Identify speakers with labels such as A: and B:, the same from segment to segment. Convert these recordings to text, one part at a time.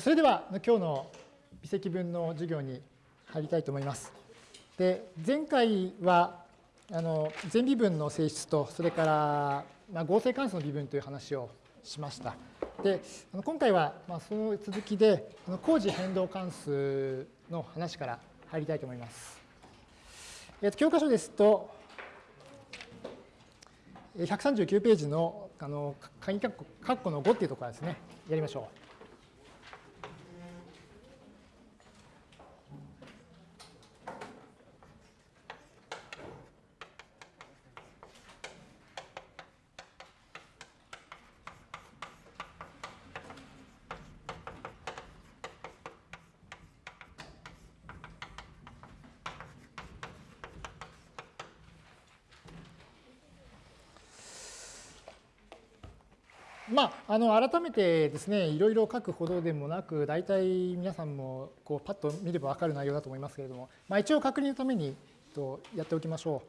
A: それでは今日の微積分の授業に入りたいと思います。で前回はあの全微分の性質とそれから、まあ、合成関数の微分という話をしました。で今回はまあその続きで工事変動関数の話から入りたいと思います。えっと、教科書ですと139ページのあの鍵括弧の5っていうところですねやりましょう。まあ、あの改めてですね、いろいろ書くほどでもなく、大体皆さんもこうパッと見れば分かる内容だと思いますけれども、まあ、一応確認のためにとやっておきましょ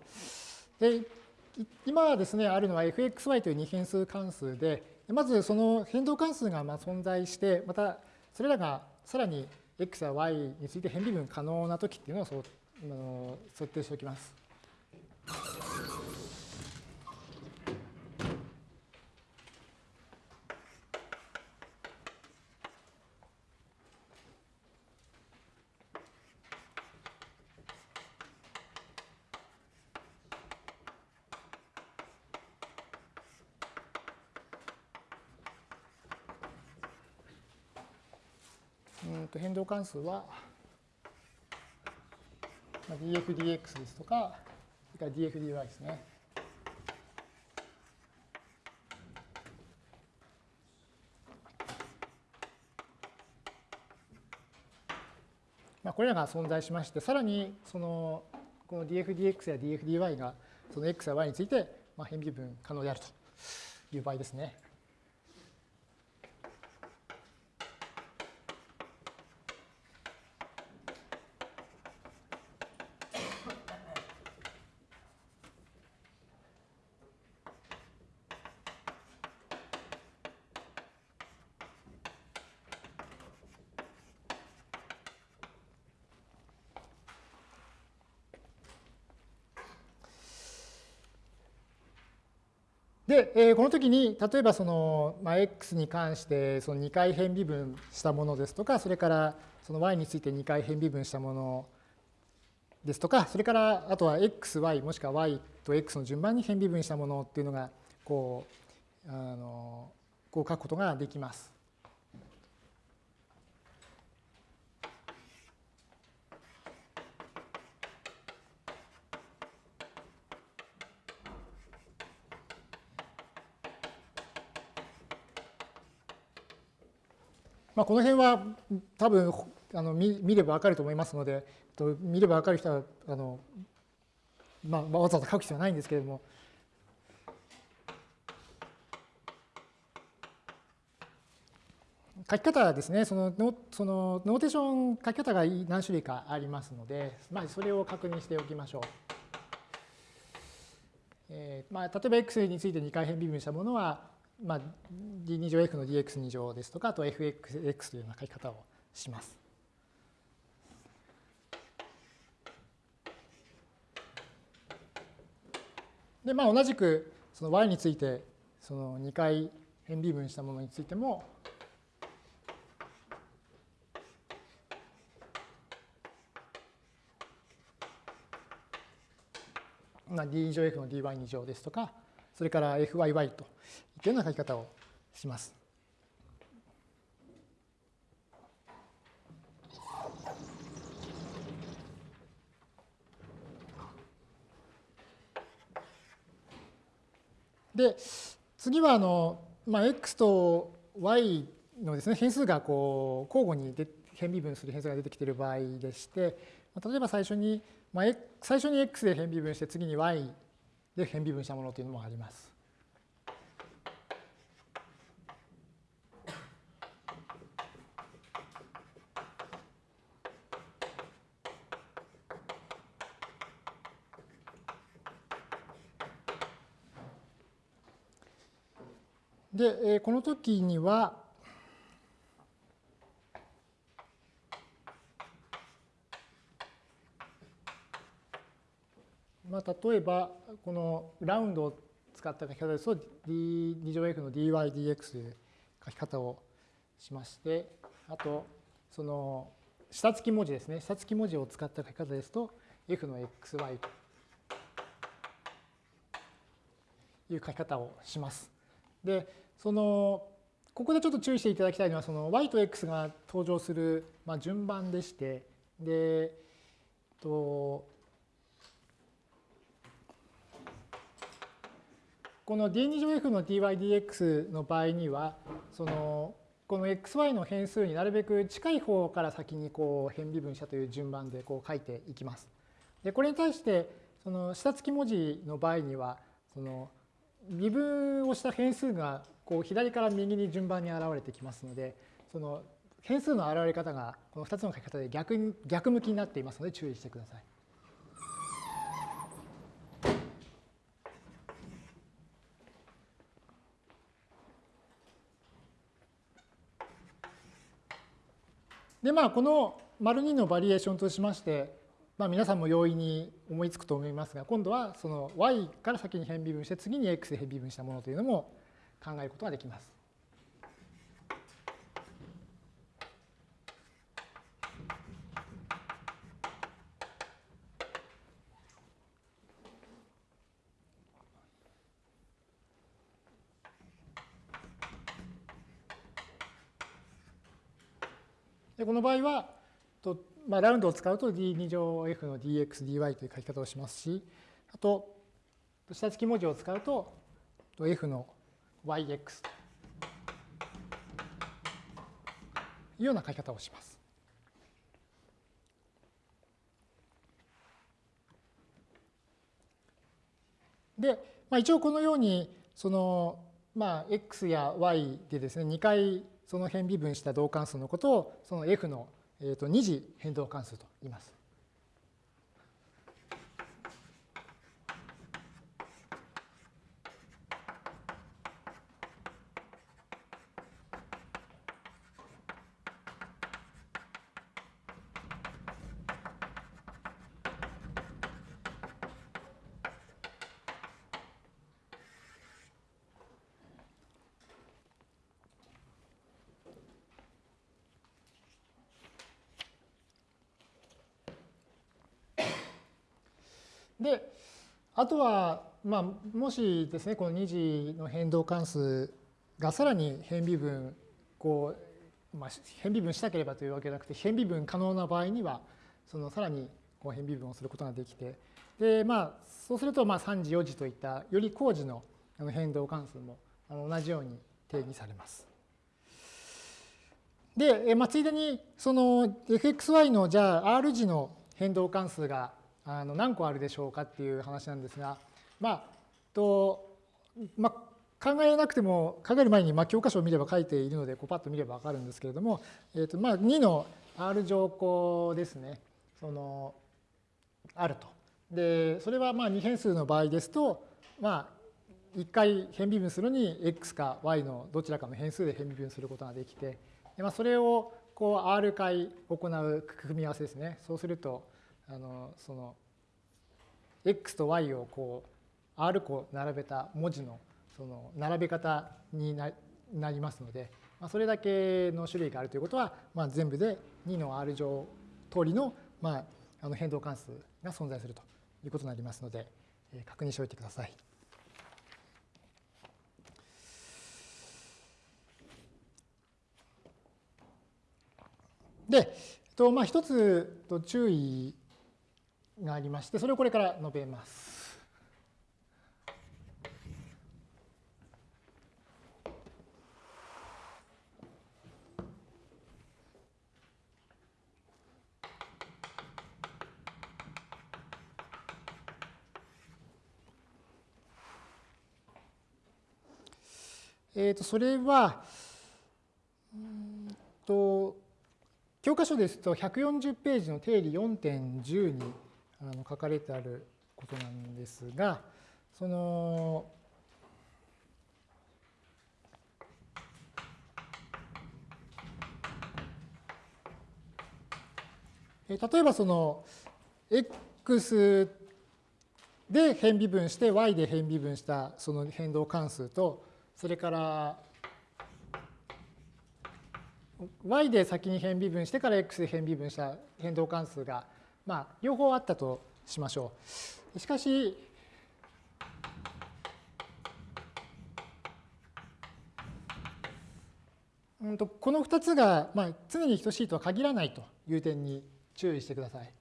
A: う。で今ですね、あるのは fxy という二変数関数で、まずその変動関数がま存在して、またそれらがさらに x や y について変微分可能な時っていうのをそあの設定しておきます。と変動関数は dfdx ですとか、それから dfdy ですね。まあ、これらが存在しまして、さらにそのこの dfdx や dfdy がその x や y についてまあ変微分可能であるという場合ですね。で、えー、この時に例えばその、まあ、x に関してその2回変微分したものですとかそれからその y について2回変微分したものですとかそれからあとは xy もしくは y と x の順番に変微分したものっていうのがこうあのこう書くことができます。まあ、この辺は多分あの見見れば分かると思いますので、と見れば分かる人はあの、まあ、わざわざ書く必要はないんですけれども、書き方はですね、そのノそのノーテーション書き方が何種類かありますので、まあ、それを確認しておきましょう。えーまあ、例えば x について2回変微分したものは、まあ、d2 乗 f の dx2 乗ですとか、あと fx というような書き方をします。で、まあ、同じくその y についてその2回変微分したものについても、まあ、d2 乗 f の dy2 乗ですとか、それから fyy といったような書き方をします。で、次はあの、まあ、x と y のですね、変数がこう交互に変微分する変数が出てきている場合でして、例えば最初に、まあ、最初に x で変微分して次に y で変微分したものというのもあります。で、この時には、まあ、例えば、このラウンドを使った書き方ですと、d2 乗 f の dy dx という書き方をしまして、あと、その下付き文字ですね。下付き文字を使った書き方ですと、f の xy という書き方をします。で、その、ここでちょっと注意していただきたいのは、その y と x が登場する、まあ、順番でして、で、とこの d2 乗 f の dydx の場合には、そのこの xy の変数になるべく近い方から先にこう変微分したという順番でこう書いていきます。でこれに対してその下付き文字の場合にはその微分をした変数がこう左から右に順番に現れてきますのでその変数の現れ方がこの2つの書き方で逆に逆向きになっていますので注意してください。でまあこの丸2のバリエーションとしまして、まあ、皆さんも容易に思いつくと思いますが今度はその y から先に変微分して次に x で変微分したものというのも考えることができます。でこの場合は、とまあ、ラウンドを使うと d2 乗 f の dx, dy という書き方をしますし、あと、下付き文字を使うと f の yx というような書き方をします。で、まあ、一応このように、その、まあ、x や y でですね、2回その辺微分した導関数のことをその f の、えと二次変動関数と言います。で、あとは、まあ、もしですね、この2次の変動関数がさらに変微分、こう、まあ、変微分したければというわけじゃなくて、変微分可能な場合には、そのさらにこう変微分をすることができて、で、まあ、そうすると、まあ、3次、4次といったより高次の変動関数も同じように定義されます。で、まあ、ついでに、その fxy のじゃあ R 次の変動関数があの何個あるでしょうかっていう話なんですが、まあ、と、まあ、考えなくても、考える前にまあ教科書を見れば書いているので、こうパッと見ればわかるんですけれども、えーとまあ、2の R 乗項ですね、その、あると。で、それはまあ2変数の場合ですと、まあ、1回変微分するのに x か y のどちらかの変数で変微分することができて、でまあ、それをこう R 回行う組み合わせですね。そうすると、あのその x と y をこう R 個並べた文字のその並べ方になりますので、まあ、それだけの種類があるということは、まあ、全部で2の R 乗通りの,、まあ、あの変動関数が存在するということになりますので、えー、確認しておいてください。で、とまあ、一つと注意がありまして、それをこれから述べます。えー、とそれは、うんと教科書ですと140ページの定理4.10にあの書かれてあることなんですが、その、例えばその x で変微分して y で変微分したその変動関数とそれから y で先に変微分してから x で変微分した変動関数が、まあ、両方あったとしましょう。しかし、うんとこの2つが、まあ、常に等しいとは限らないという点に注意してください。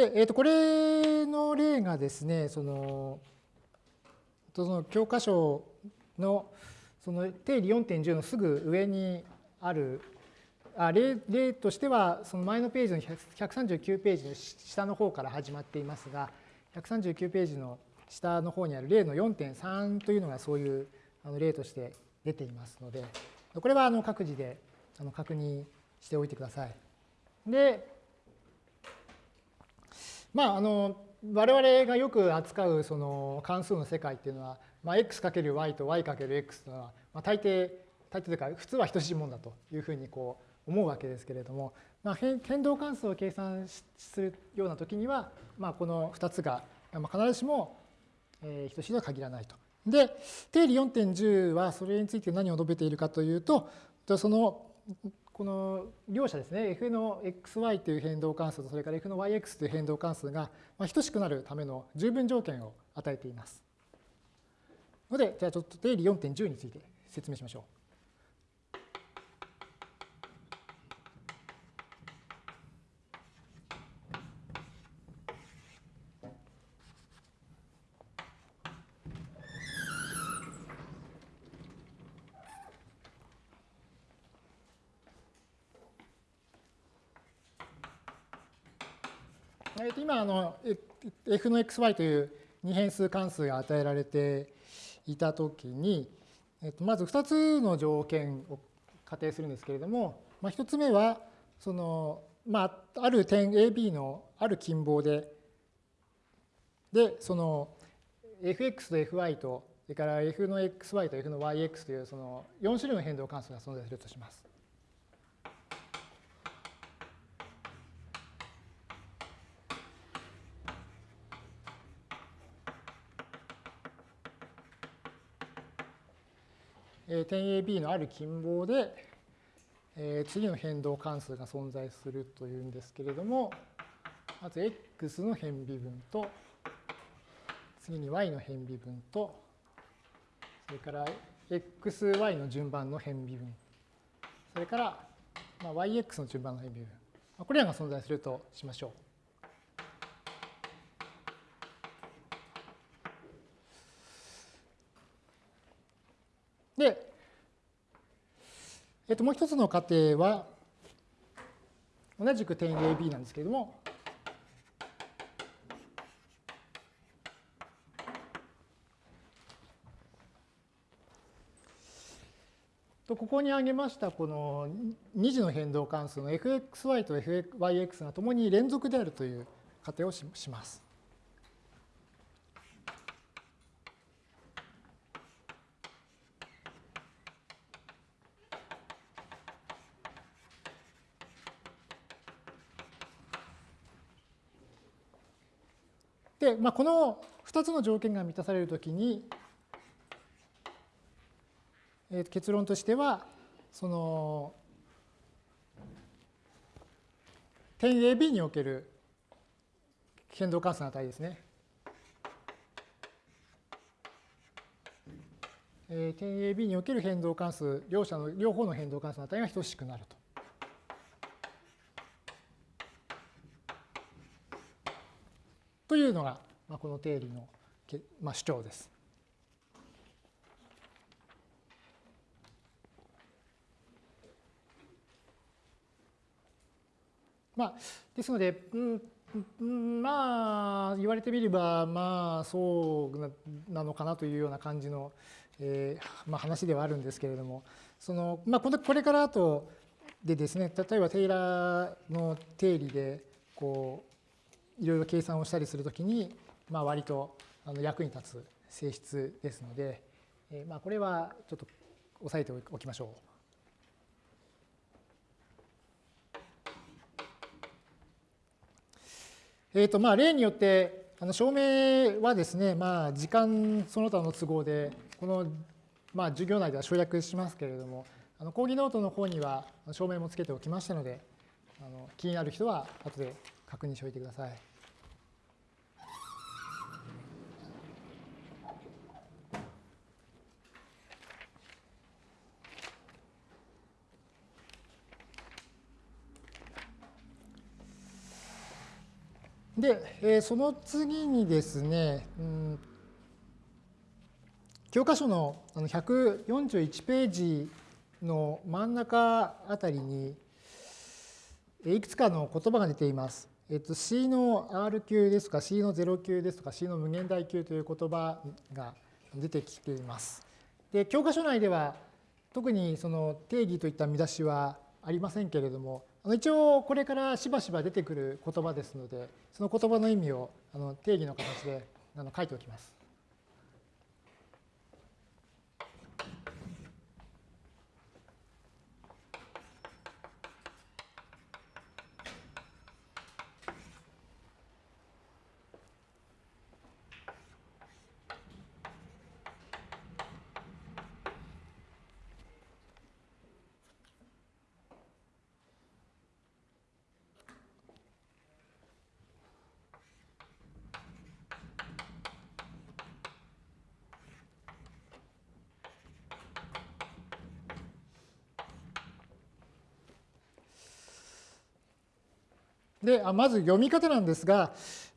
A: で、えー、とこれの例がですね、そのその教科書のその定理4.10のすぐ上にあるあ例例としてはその前のページの139ページの下の方から始まっていますが139ページの下の方にある例の4.3というのがそういう例として出ていますのでこれはあの各自であの確認しておいてください。でまああの我々がよく扱うその関数の世界っていうのは、まあ、x×y と y×x というのは、まあ、大抵大抵というか普通は等しいものだというふうにこう思うわけですけれども、まあ、変動関数を計算するような時には、まあ、この2つが必ずしも等しいとは限らないと。で定理4.10はそれについて何を述べているかというとそのこの両者ですね f の xy という変動関数とそれから f の yx という変動関数が等しくなるための十分条件を与えています。のでじゃあちょっと定理4.10について説明しましょう。今あの f の xy という二変数関数が与えられていたときに、えっと、まず2つの条件を仮定するんですけれども、まあ、1つ目はその、まあ、ある点 AB のある近傍ででその fx と fy とそれから f の xy と f の yx というその4種類の変動関数が存在するとします。点 AB のある近傍で、え次の変動関数が存在するというんですけれども、まず x の変微分と、次に y の変微分と、それから xy の順番の変微分、それから、ま yx の順番の変微分、これらが存在するとしましょう。で、えっと、もう一つの仮定は、同じく点 AB なんですけれども、とここに挙げましたこの2次の変動関数の fxy と fyx がともに連続であるという仮定をします。まあ、この2つの条件が満たされるときに、えー、結論としては、その点 AB における変動関数の値ですね。えー、点 AB における変動関数、両者の両方の変動関数の値が等しくなると。というのが、まあ、この定理の、まあ、主張です。まあ、ですので、うん、まあ言われてみればまあそうなのかなというような感じの、えーまあ、話ではあるんですけれどもその、まあ、これから後でですね例えばテイラーの定理でこういろいろ計算をしたりするときに、まあ、割とあの役に立つ性質ですので、えー、まあこれはちょっと押さえておきましょう。えーとまあ、例によってあの証明はですね、まあ、時間その他の都合でこの、まあ、授業内では省略しますけれどもあの講義ノートの方には証明もつけておきましたのであの気になる人は後で確認しておいてください。で、えー、その次にですね、うん、教科書の141ページの真ん中あたりに、いくつかの言葉が出ています。えっと、C の R 級ですとか C の0級ですとか C の無限大級という言葉が出てきています。で教科書内では特にその定義といった見出しはありませんけれども一応これからしばしば出てくる言葉ですのでその言葉の意味を定義の形で書いておきます。であまず読み方なんですが、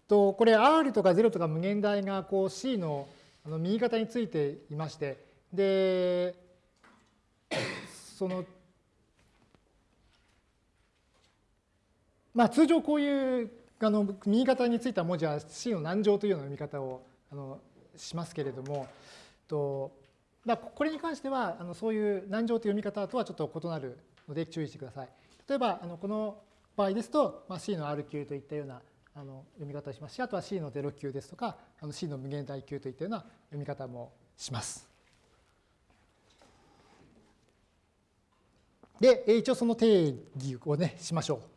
A: とこれ R とか0とか無限大がこう C のあの右肩についていまして、で、その、まあ通常こういうあの右肩についた文字は C の難乗というような読み方をあのしますけれども、とだこれに関してはあのそういう難乗という読み方とはちょっと異なるので注意してください。例えばあのこの場合ですと、まあ、C の R 級といったようなあの読み方をしますし、あとは C の0級ですとか、あの C の無限大級といったような読み方もします。で、一応その定義をね、しましょう。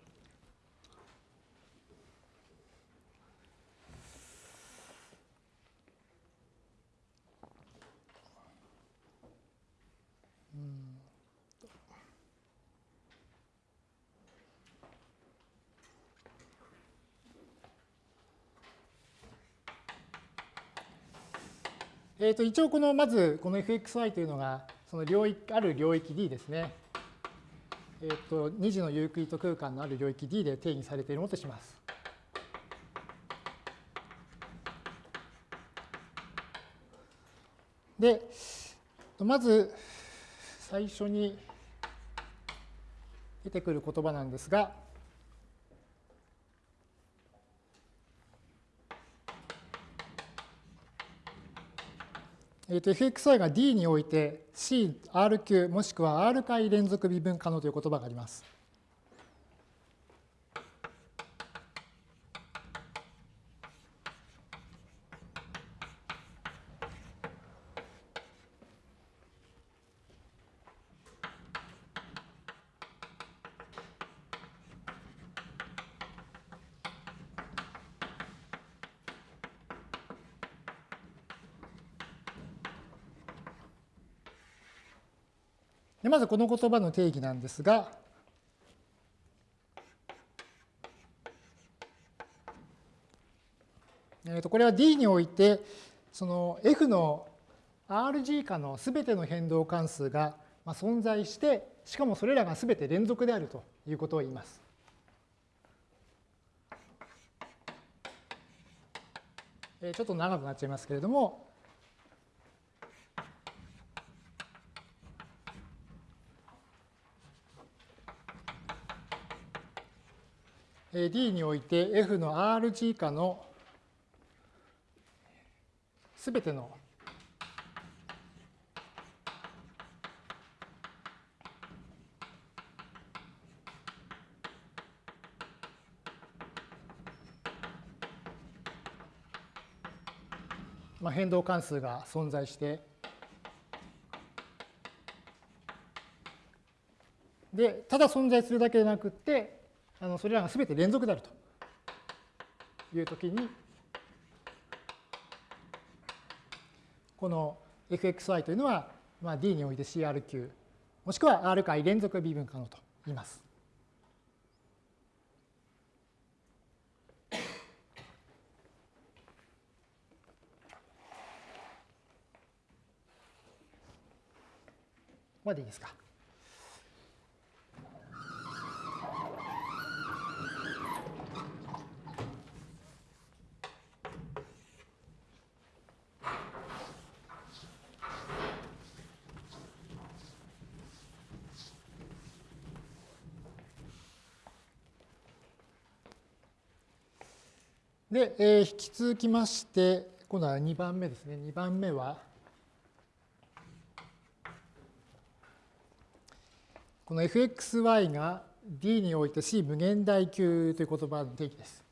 A: えー、と一応このまずこの fxy というのがその領域ある領域 D ですね。えー、と2次のユークリッド空間のある領域 D で定義されているものとします。で、まず最初に出てくる言葉なんですが、えー、と fxy が D において CRQ もしくは R 回連続微分可能という言葉があります。まずこの言葉の定義なんですが、えー、とこれは D においてその F の RG 下のすべての変動関数が存在してしかもそれらがすべて連続であるということを言います。ちょっと長くなっちゃいますけれども、D において F の Rg 以下のすべてのまあ、変動関数が存在してでただ存在するだけでなくってあのそれらが全て連続であるというときに、この fxy というのは、まあ、D において CRQ、もしくは R 回連続微分可能と言います。までいいですか？で、えー、引き続きまして、今度は2番目ですね。2番目は、この fxy が d において c 無限大級という言葉の定義です。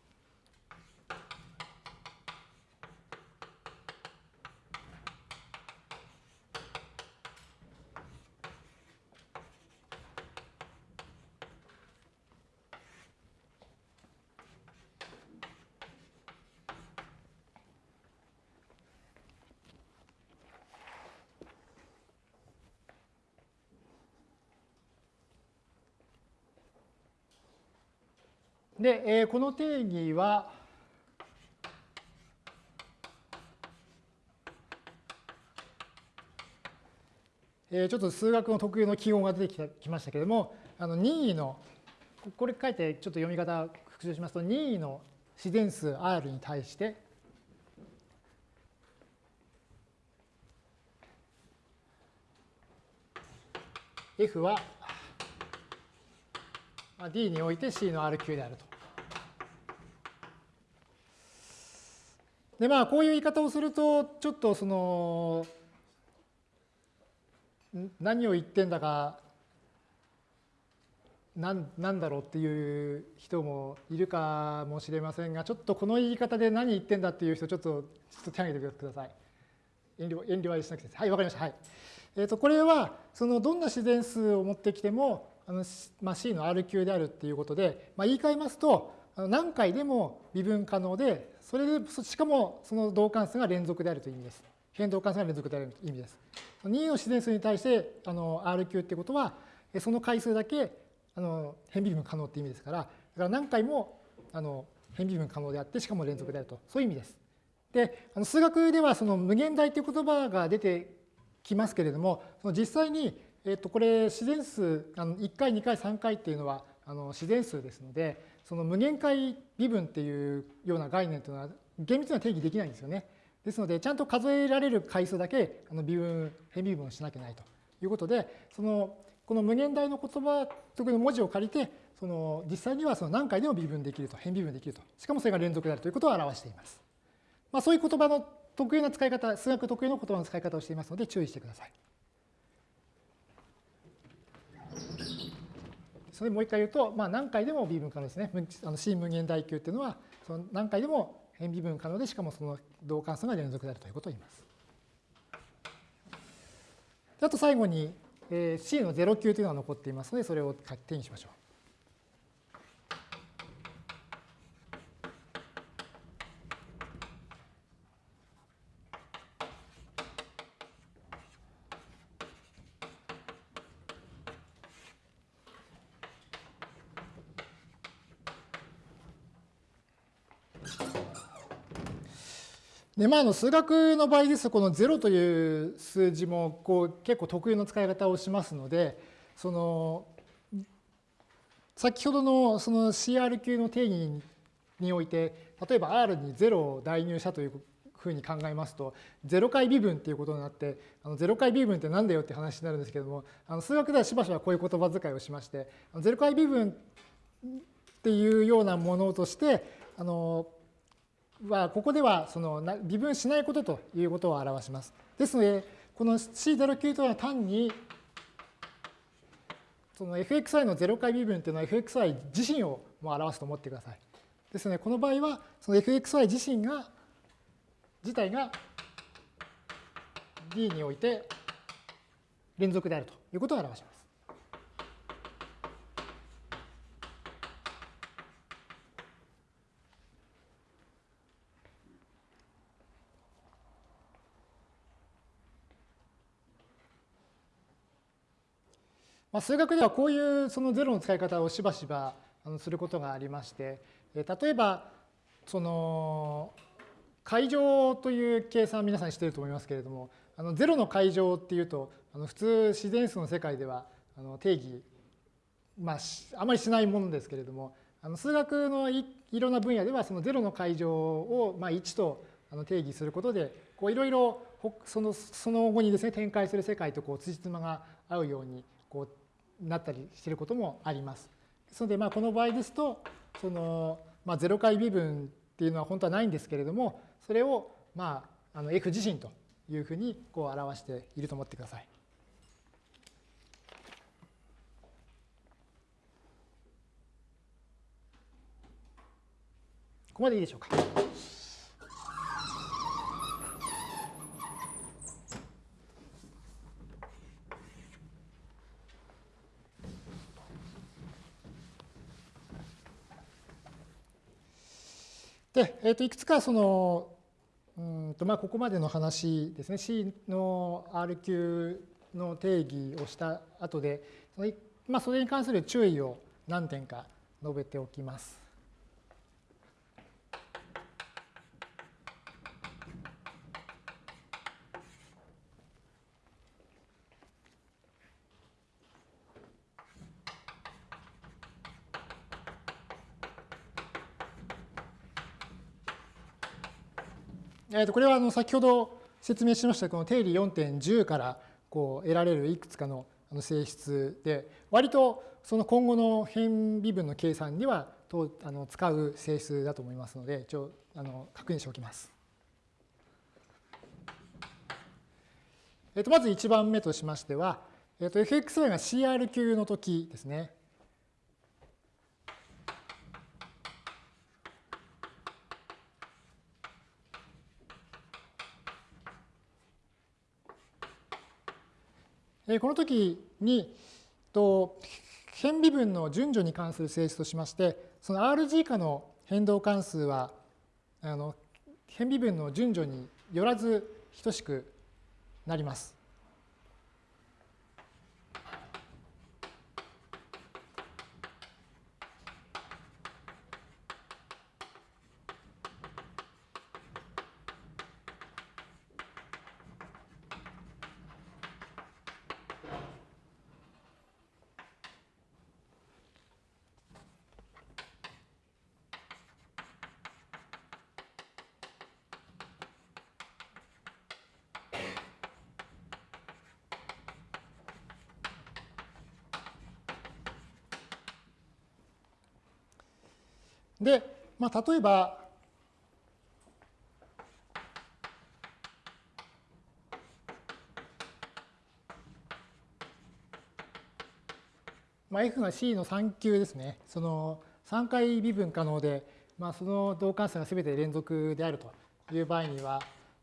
A: で、えー、この定義は、えー、ちょっと数学の特有の記号が出てきましたけれども、あの任意の、これ書いてちょっと読み方復習しますと、任意の自然数 R に対して、F はまあ D において C の R 級であると。でまあこういう言い方をするとちょっとその何を言ってんだか何なんだろうっていう人もいるかもしれませんがちょっとこの言い方で何言ってんだっていう人ちょっとちょっと手を挙げてください。遠慮遠慮はしなくてはいわかりました。はい。えっ、ー、とこれはそのどんな自然数を持ってきてもあの、まあ、C の R 級であるっていうことで、まあ、言い換えますと何回でも微分可能で、それで、しかもその同関数が連続であるという意味です。変動関数が連続であるという意味です。2の自然数に対してあの R 級ってことは、その回数だけあの変微分可能っていう意味ですから、だから何回もあの変微分可能であって、しかも連続であると、そういう意味です。で、あの数学ではその無限大という言葉が出てきますけれども、その実際に、えっと、これ自然数あの1回、2回、3回っていうのはあの自然数ですので、その無限回微分っていうような概念というのは厳密には定義できないんですよね。ですので、ちゃんと数えられる回数だけあの微分、変微分をしなきゃないということで、そのこの無限大の言葉、特に文字を借りて、その実際にはその何回でも微分できると、変微分できると。しかもそれが連続であるということを表しています。まあ、そういう言葉の得意な使い方、数学特有の言葉の使い方をしていますので注意してください。それもう一回言うと、まあ、何回でも微分可能ですね。あの C 無限大級っていうのは、その何回でも変微分可能で、しかもその同関数が連続であるということを言います。あと最後に、えー、C の0級というのが残っていますので、それを手にしましょう。でまあ、あの数学の場合ですとこの0という数字もこう結構特有の使い方をしますのでその先ほどのその CR 級の定義において例えば R に0を代入したというふうに考えますと0回微分っていうことになってあの0回微分って何だよって話になるんですけどもあの数学ではしばしばこういう言葉遣いをしまして0回微分っていうようなものとしてあのは、ここではその微分しないことということを表します。ですので、この C09 というのは単に、その fxi の0回微分というのは fxi 自身をも表すと思ってください。ですので、この場合は、その fxi 自身が、自体が D において連続であるということを表します。まあ、数学ではこういうそのゼロの使い方をしばしばすることがありまして、例えばその解乗という計算皆さんしていると思いますけれども、あのゼロの解乗っていうと、あの普通自然数の世界ではあの定義、まあ、あまりしないものですけれども、あの数学のいろんな分野ではそのゼロの解乗をまあ1と定義することで、こういろいろそのその後にですね展開する世界とこう辻褄が合うようになったりしていることもあります。ですので、まあ、この場合ですと、その、まあ、0回微分っていうのは本当はないんですけれども、それを、まあ、あの F 自身というふうにこう表していると思ってください。ここまでいいでしょうか。で、えー、といくつかそのうんとまあここまでの話ですね C の R 級の定義をした後でまあそれに関する注意を何点か述べておきます。えー、とこれはあの先ほど説明しましたこの定理4.10からこう得られるいくつかの性質で割とその今後の変微分の計算にはとあの使う性質だと思いますので一応あの確認しておきます。えー、とまず1番目としましては、えー、と fxy が CR 級の時ですね。この時に変微分の順序に関する性質としましてその RG 以下の変動関数はあの変微分の順序によらず等しくなります。で、まあ、例えば、まあ、F が C の3級ですね。その3回微分可能で、まあ、その同関数が全て連続であるという場合には、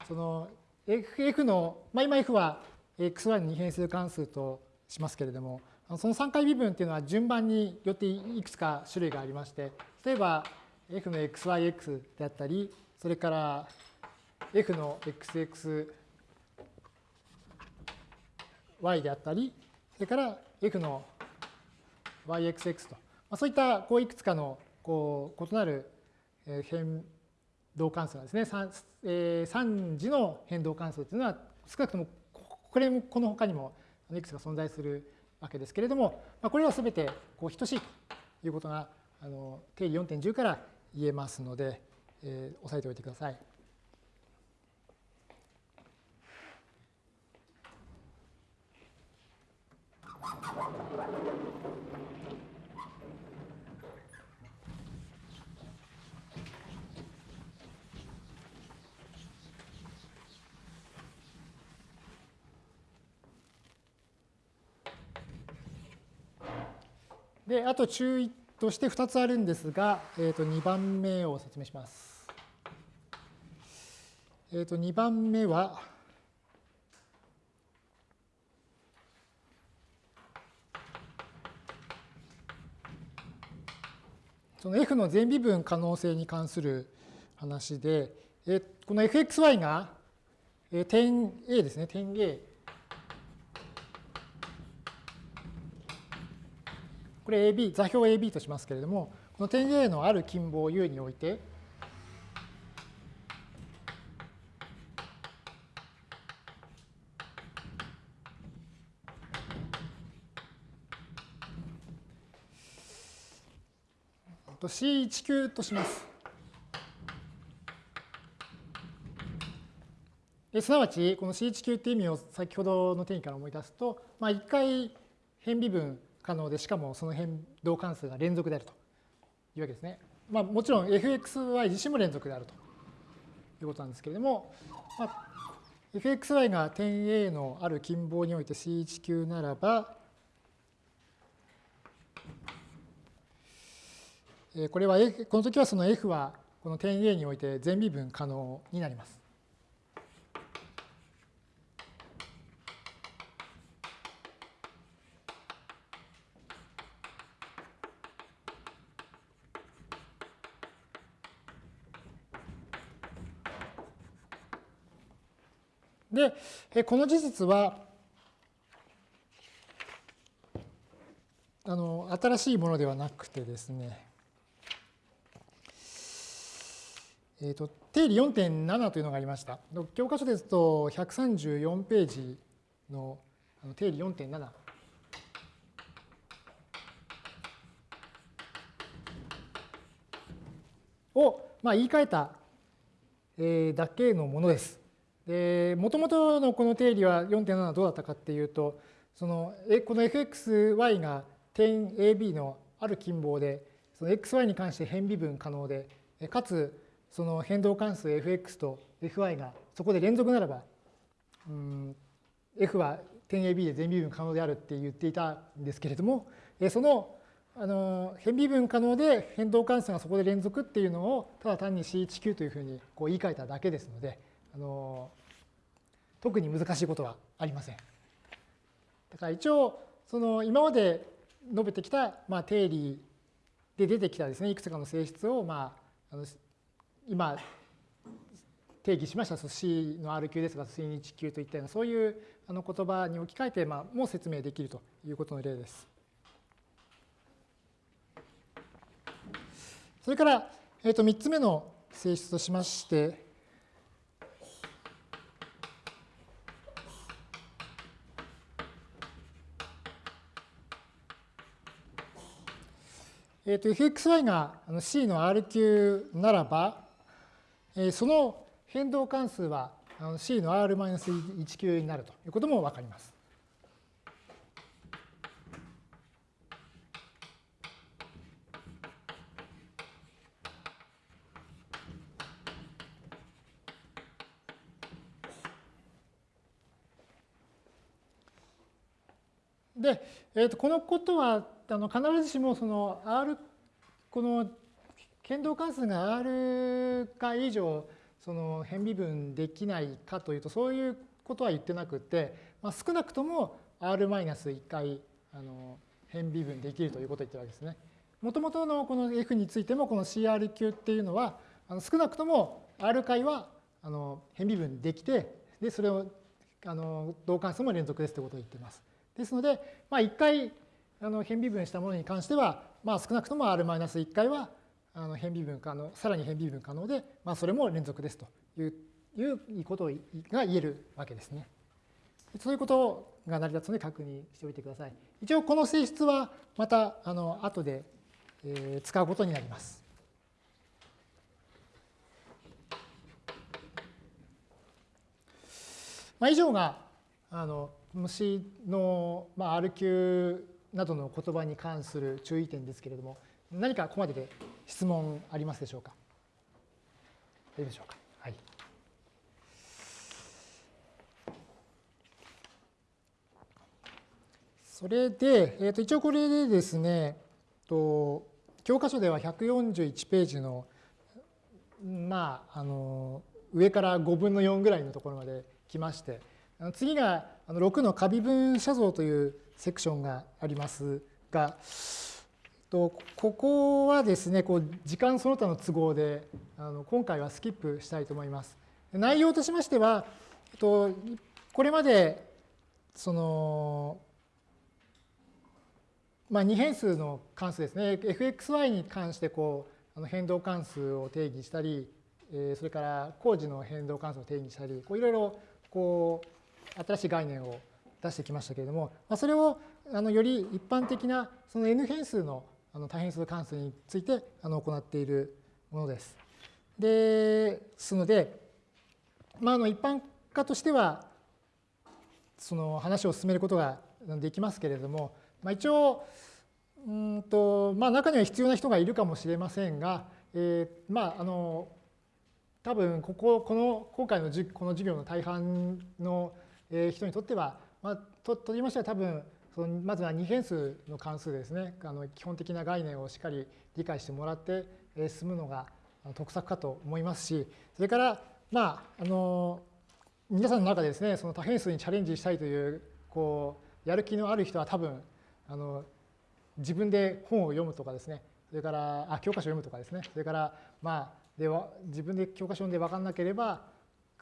A: その F の、まあ、今 F は xy の二変数関数としますけれども、その3回微分っていうのは順番によっていくつか種類がありまして、例えば f の xyx であったり、それから f の xxy であったり、それから f の yxx と、まあ、そういったこういくつかのこう異なる変動関数がですね、3, えー、3次の変動関数というのは少なくともこれもこの他にもいくつか存在するわけですけれども、まあ、これは全てこう等しいということがあの定理4.10から言えますので、えー、押さえておいてください。で、あと注意として2つあるんですが、えー、と2番目を説明します。えー、と2番目は、その f の全微分可能性に関する話で、えこの fxy が点 A ですね、点 A これ AB、座標 AB としますけれども、この点 A のある近傍 U において、C19 とします。すなわち、この C19 って意味を先ほどの定義から思い出すと、まあ、1回変微分可能で、しかもその変動関数が連続であるというわけですね。まあ、もちろん fxy 自身も連続であるということなんですけれども、まあ、fxy が点 A のある近傍において C19 ならば、これは、この時はその f はこの点 A において全微分可能になります。で、この事実は、あの新しいものではなくてですね、えーと、定理4.7というのがありました。教科書ですと134ページの定理4.7。を、まあ、言い換えた、だけのものです。もともとのこの定理は4.7はどうだったかっていうと、そのこの fxy が点 AB のある近傍で、その xy に関して変微分可能で、かつその変動関数 fx と fy がそこで連続ならば、うん、f は点 AB で全微分可能であるって言っていたんですけれども、そのあの変微分可能で変動関数がそこで連続っていうのをただ単に C19 というふうにこう言い換えただけですので、あの特に難しいことはありません。だから一応その今まで述べてきた、まあ、定理で出てきたですねいくつかの性質を、まあ、あの今定義しました C の R 級ですが C 日級といったようなそういうあの言葉に置き換えて、まあ、もう説明できるということの例です。それから、えー、と3つ目の性質としまして、えー、と fxy が C の R 級ならば、その変動関数は C の R-1 級になるということもわかります。で、えー、とこのことはあの必ずしもその R この変動関数が R か以上その変微分できないかというとそういうことは言ってなくて、まあ、少なくとも R-1 回あの変微分できるということを言ってるわけですね。もともとのこの F についてもこの CR 級っていうのはあの少なくとも R 回はあの変微分できてでそれをあの同関数も連続ですということを言っています。ですので、まあ、1回あの変微分したものに関しては、まあ、少なくとも R-1 回はあの変微分可能、さらに変微分可能で、まあ、それも連続ですといういうことが言えるわけですね。そういうことが成り立つので確認しておいてください。一応この性質はまたあの後で、えー、使うことになります。まあ、以上があの虫の、まあ、R 級などの言葉に関する注意点ですけれども、何かここまでで質問ありますでしょうか？いいでしょうか？はい。それで、えー、と一応これでですね、と教科書では141ページの、まあ、あの上から5分の4ぐらいのところまで来まして、次が6の過微分写像というセクションがありますが、ここはですね、こう時間その他の都合であの今回はスキップしたいと思います。内容としましては、とこれまでその、まあ、2変数の関数ですね、fxy に関してこうあの変動関数を定義したり、それから工事の変動関数を定義したり、いろいろこう新しい概念を出してきましたけれども、まあ、それをあのより一般的なその n 変数のあの多変数関数についてあの行っているものです。ですので、まあ、あの一般化としてはその話を進めることができますけれども、まあ、一応うんと、まあ、中には必要な人がいるかもしれませんが、えー、まああの多分こここの今回のこの授業の大半の人にとっては、まあ、ととりましては多分そのまずは二変数の関数ですね。あの基本的な概念をしっかり理解してもらって進むのが得策かと思いますしそれからまああの皆さんの中でですねその多変数にチャレンジしたいというこうやる気のある人は多分あの自分で本を読むとかですね。それからあ教科書を読むとかですね。それからまあでは自分で教科書読んで分かんなければ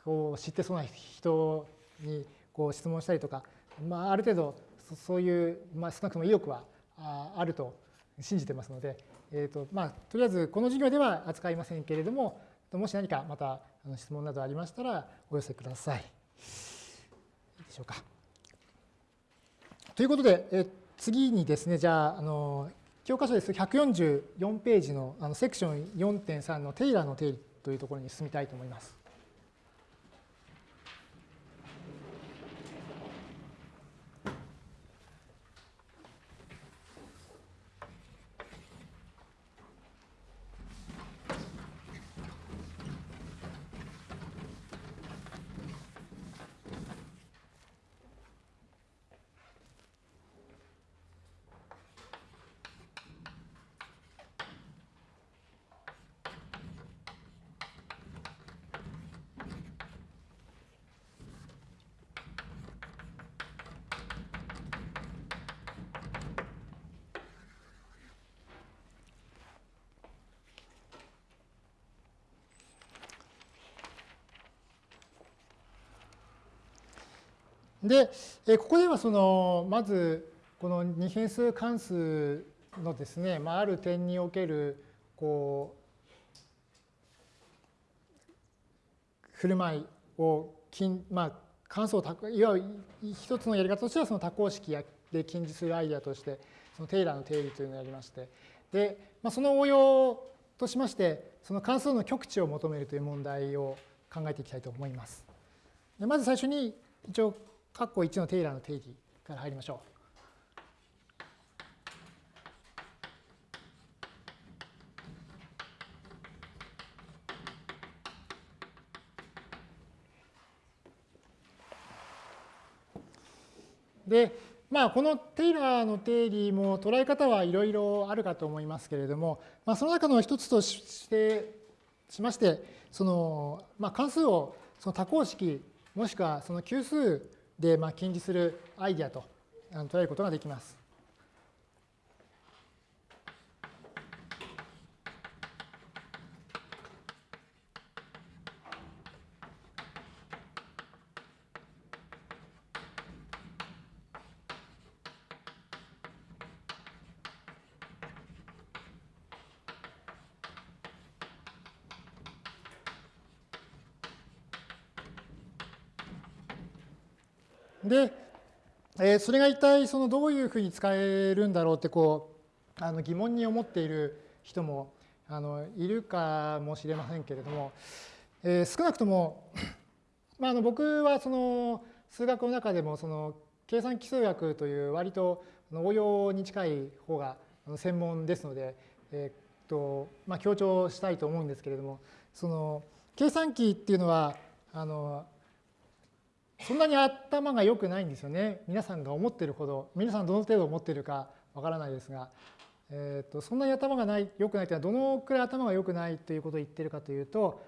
A: こう知ってそうな人にこう質問したりとか、まあ、ある程度そういう、まあ、少なくとも意欲はあると信じてますので、えーとまあ、とりあえずこの授業では扱いませんけれどももし何かまた質問などありましたらお寄せください。いいでしょうか。ということで、え次にですねじゃああの教科書です144ページのあのセクション4.3のテイラーの定理というところに進みたいと思います。で、えここではそのまずこの二変数関数のですね、まあ、ある点におけるこう振る舞いをまあ、関数をいわゆる一つのやり方としてはその多項式で近似するアイデアとしてそのテイラーの定理というのをやりましてで、まあ、その応用としましてその関数の極値を求めるという問題を考えていきたいと思います。でまず最初に一応括弧1のテイラーの定義から入りましょう。で、まあ、このテイラーの定理も捉え方はいろいろあるかと思いますけれども、まあ、その中の一つとしてしまして、その、まあ、関数をその多項式もしくはその級数で、まあ、近似するアイデアと捉えることができます。で、えー、それが一体そのどういうふうに使えるんだろうってこうあの疑問に思っている人もあのいるかもしれませんけれども、えー、少なくとも、まあ、あの僕はその数学の中でもその計算基数学という割と応用に近い方が専門ですので、えーとまあ、強調したいと思うんですけれどもその計算機っていうのはあのそんなに頭が良くないんですよね。皆さんが思ってるほど、皆さんどの程度思ってるかわからないですが、えーと、そんなに頭がない良くないというのはどのくらい頭が良くないということを言ってるかというと、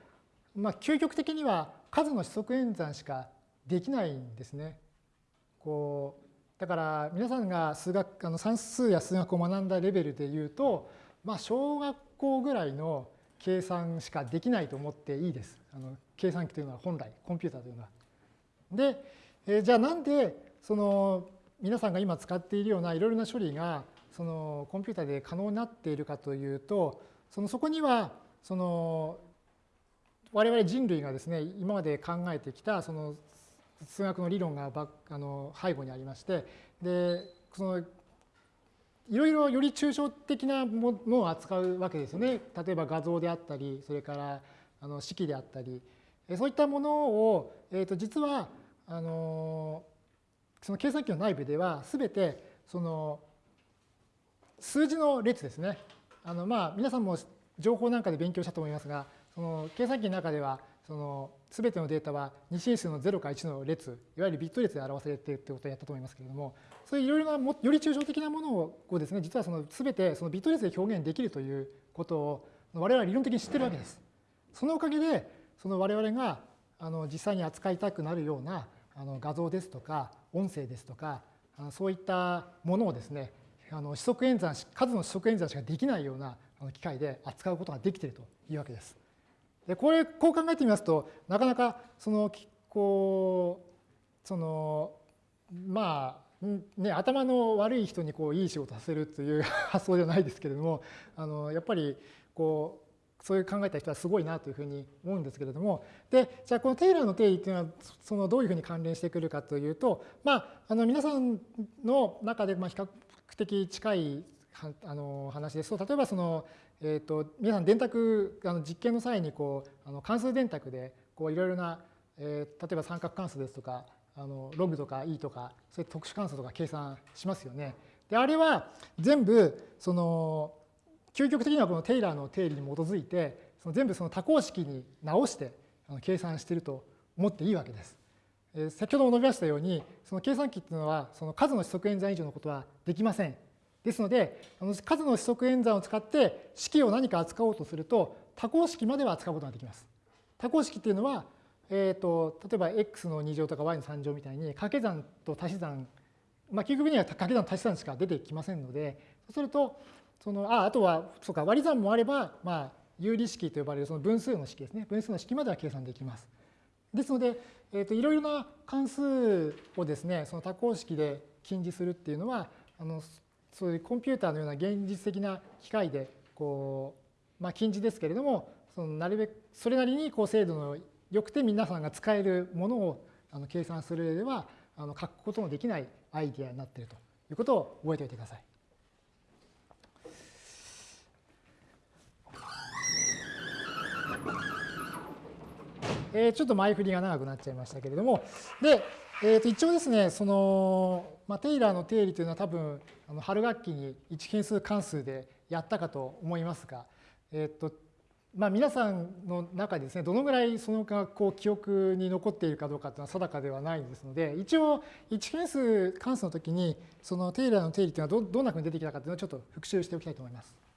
A: まあ、究極的には数の指則演算しかできないんですね。こうだから皆さんが数学あの算数や数学を学んだレベルで言うと、まあ、小学校ぐらいの計算しかできないと思っていいです。あの計算機というのは本来、コンピューターというのは。で、えー、じゃあなんでその皆さんが今使っているようないろいろな処理がそのコンピューターで可能になっているかというと、そのそこにはその我々人類がですね今まで考えてきたその数学の理論があの背後にありましてでそのいろいろより抽象的なものを扱うわけですよね。例えば画像であったりそれからあの式であったりそういったものを、えー、と実はあのその計算機の内部では全てその数字の列ですね。あのまあ皆さんも情報なんかで勉強したと思いますがその計算機の中ではその全てのデータは二進数の0か1の列いわゆるビット列で表されているということをやったと思いますけれどもそういういろいろなもより抽象的なものをですね実はその全てそのビット列で表現できるということを我々は理論的に知ってるわけです。そのおかげでその我々があの実際に扱いたくなるようなあの画像ですとか音声ですとかそういったものをですねあの指則演算数の指則演算しかできないような機械で扱うことができているというわけです。でこれこう考えてみますとなかなかそのこうそのまあね、頭の悪い人にこういい仕事させるという 発想ではないですけれどもあのやっぱりこうそういう考えた人はすごいなというふうに思うんですけれどもでじゃあこのテイラーの定義っていうのはそのどういうふうに関連してくるかというと、まあ、あの皆さんの中でまあ比較的近いあの話ですと例えばそのえーと、皆さん電卓あの実験の際にこうあの関数電卓でこういろいろな、えー、例えば三角関数ですとかあのログとか e とかそういう特殊関数とか計算しますよね。であれは全部その究極的にはこのテイラーの定理に基づいてその全部その多項式に直して計算していると思っていいわけです。え、先ほども述べましたようにその計算機っていうのはその数の指則演算以上のことはできません。ですので、数の指則演算を使って式を何か扱おうとすると、多項式までは扱うことができます。多項式っていうのは、えーと、例えば x の2乗とか y の3乗みたいに掛け算と足し算、まあ、究極には掛け算足し算しか出てきませんので、そうすると、そのああとはそうか割り算もあれば、まあ、有理式と呼ばれるその分数の式ですね。分数の式までは計算できます。ですので、えーと、いろいろな関数をですね、その多項式で近似するっていうのは、あのそういうコンピューターのような現実的な機械でこう、まあ、近似ですけれどもそのなるべくそれなりにこう精度の良くて皆さんが使えるものをあの計算する上ではあの書くことのできないアイディアになっているということを覚えておいてください。え、ちょっと前振りが長くなっちゃいましたけれども、で、えー、と一応ですね、その、まあ、テイラーの定理というのは多分、あの春学期に1変数関数でやったかと思いますが、えっ、ー、と、まあ、皆さんの中でですね、どのぐらいそのがこう記憶に残っているかどうかというのは定かではないですので、一応1変数関数の時に、そのテイラーの定理というのはどどんなふうに出てきたかというのをちょっと復習しておきたいと思います。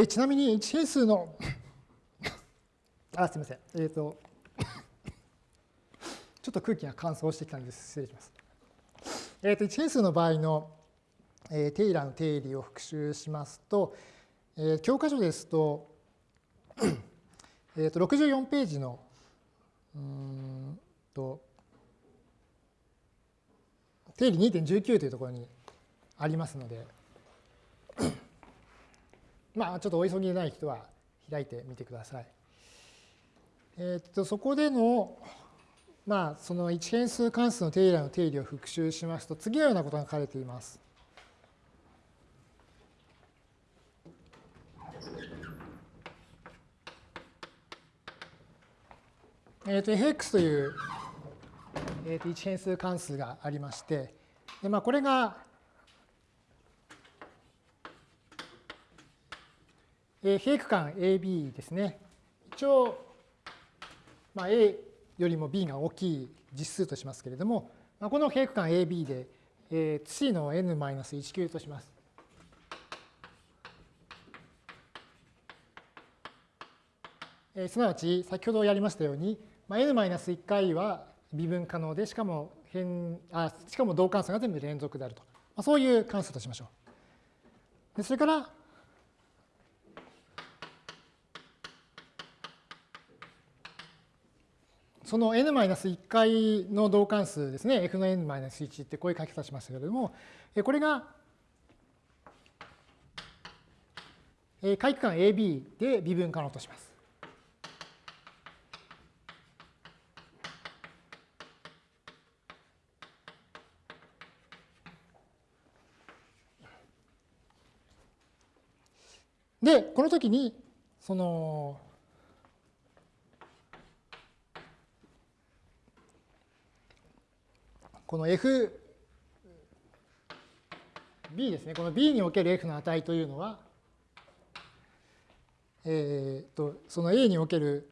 A: えー、ちなみに1変数のあ、すみません。えっ、ー、と、ちょっと空気が乾燥してきたんです。失礼します。えっ、ー、と、1変数の場合の、えー、テイラーの定理を復習しますと、えー、教科書ですと、えっと64ページのうんと定理2.19というところにありますので、まあ、ちょっとお急ぎでない人は開いてみてください。えっと、そこでの、まあ、その一変数関数の定理の定理を復習しますと、次のようなことが書かれています。えっと、fx というえー、と一変数関数がありまして、でまあ、これが、えー、平区間 AB ですね。一応、まあ、A よりも B が大きい実数としますけれども、まあ、この平区間 AB で、えー、C の n-1 級とします。えー、すなわち先ほどやりましたように、まあ、n-1 回は微分可能でしかも変あしかも同関数が全部連続であると、まあ、そういう関数としましょう。でそれからその n-1 回の同関数ですね、f の n-1 ってこういう書き方しましたけれども、これが回区間 AB で微分可能とします。で、この時に、その、この f、b ですね、この b における f の値というのは、えー、とその a における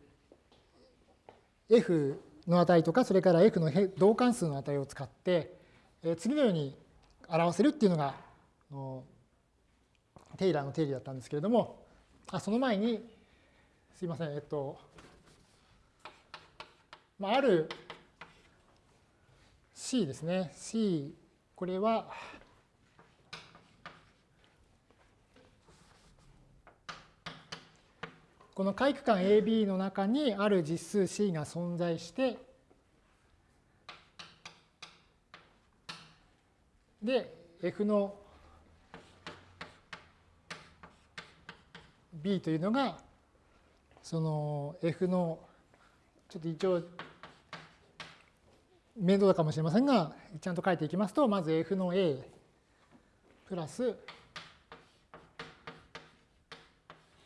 A: f の値とか、それから f の同関数の値を使って、え、次のように表せるっていうのが、テイラーの定理だったんですけれども、あその前に、すいません、えっと、まあ、ある C ですね。C、これは、この回区間 AB の中にある実数 C が存在して、で、F の B というのが、その F の、ちょっと一応、面倒かもしれませんが、ちゃんと書いていきますと、まず F の A プラス、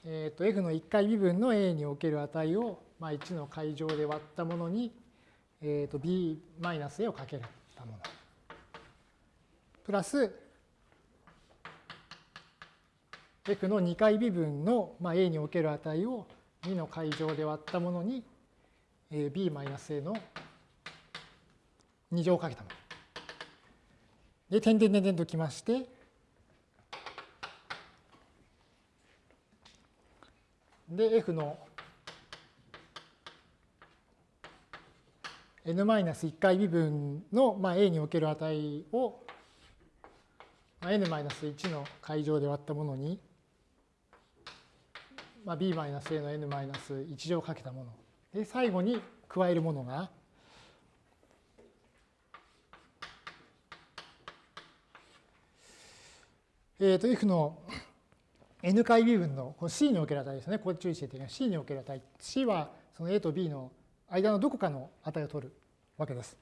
A: えっ、ー、と F の1回微分の A における値を、まあ、1の階乗で割ったものに、えっ、ー、と B-A をかけたもの。プラス、f の2回微分の、まあ、a における値を2の階乗で割ったものに、えー、b-a の2乗をかけたもの。で、点々点々ときまして、で、f の n-1 回微分の、まあ、a における値を n-1 の階乗で割ったものにまあ、b-a の n-1 乗をかけたもの。で、最後に加えるものが、えっ、ー、と、f の n 回微分のこの c における値ですね。ここで注意していただきます。c における値。c はその a と b の間のどこかの値を取るわけです。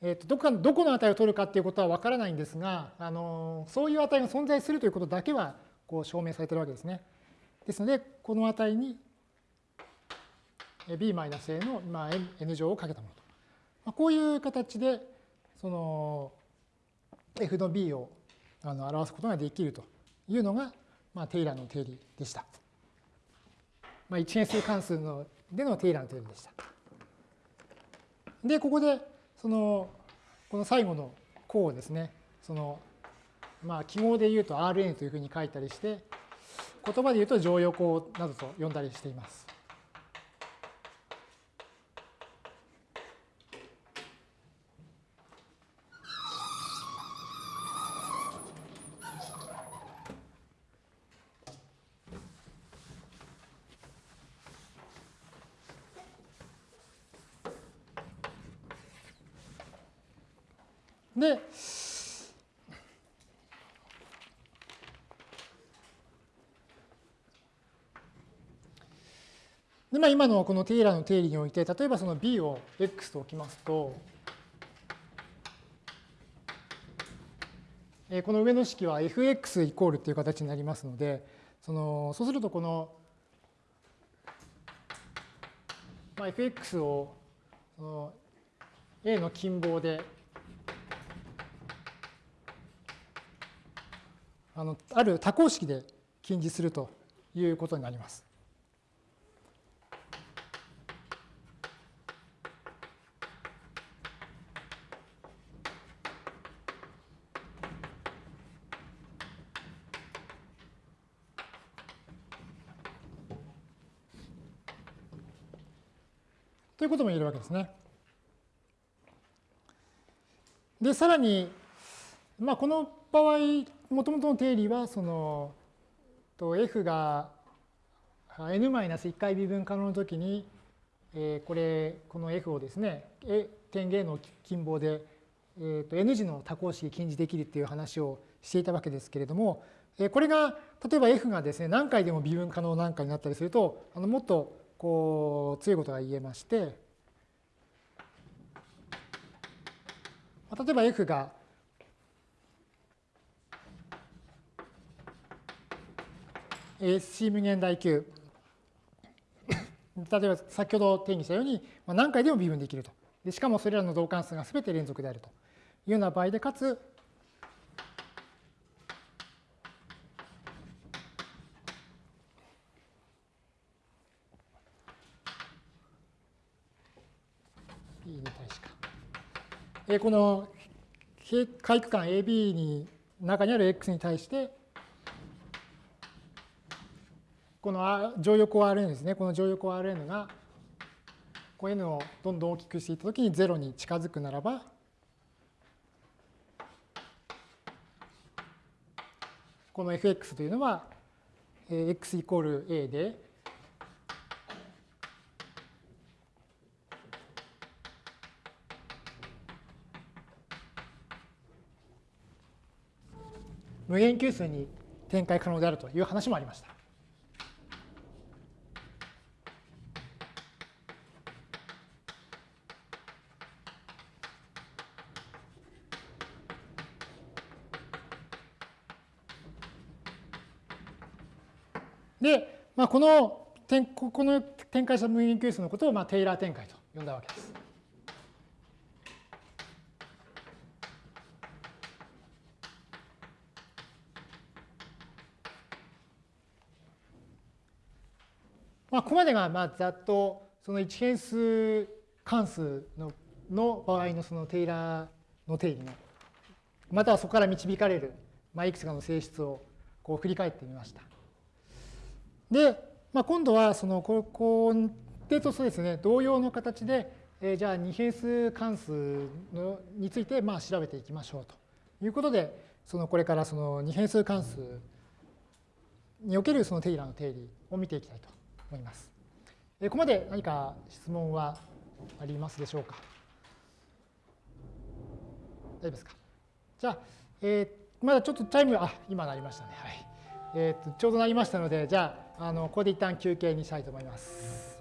A: えー、とどこかどこの値を取るかっていうことは分からないんですが、あのそういう値が存在するということだけはこう証明されているわけですね。ですので、この値に b-a の、まあ、n 乗をかけたものと。まあ、こういう形で、その f の b をあの表すことができるというのが、まあ、テイラーの定理でした。まあ、一変数関数のでのテイラーの定理でした。で、ここで、その、この最後の項をですね、そのまあ、記号で言うと Rn というふうに書いたりして、言葉で言うと常用項などと呼んだりしています。で、でまあ、今のこのテイラーの定理において、例えばその b を x と置きますと、この上の式は fx イコールっていう形になりますので、そのそうするとこの、まあ、fx をその A の近傍であのある多項式で近似するということになります。いうことも言えるわけですね。で、さらに、まあ、この場合、もともとの定理は、その、と f が n-1 回微分可能のときに、え、これ、この f をですね、点 A の近傍で、えー、と n 次の多項式近似できるっていう話をしていたわけですけれども、え、これが、例えば f がですね、何回でも微分可能なんかになったりすると、あのもっとこう強いことが言えまして、例えば F がえ C 無限大 Q 例えば先ほど定義したように何回でも微分できると。でしかもそれらの同関数が全て連続であるというような場合でかつこの回区間 AB に中にある X に対してこの乗用項 Rn ですね。この乗用項 Rn がこう N をどんどん大きくしていったときに0に近づくならばこの fx というのは x イコール a で無限級数に展開可能であるという話もありました。で、まあ、このこの展開した無限級数のことを、まあ、テイラー展開と呼んだわけです。まあ、ここまでがまあざっとその一変数関数のの場合のそのテイラーの定義のまたはそこから導かれる、まあ、いくつかの性質をこう振り返ってみました。で、まあ、今度はそのここでとそうですね同様の形で、えー、じゃあ二変数関数のについてまあ調べていきましょうということでそのこれからその二変数関数におけるそのテイラーの定理を見ていきたいと思います。ここまで何か質問はありますでしょうか？大丈夫ですか？じゃあ、えー、まだちょっとタイム、あ、今なりましたね。はい。えー、とちょうどなりましたので、じゃあ、あのここで一旦休憩にしたいと思います。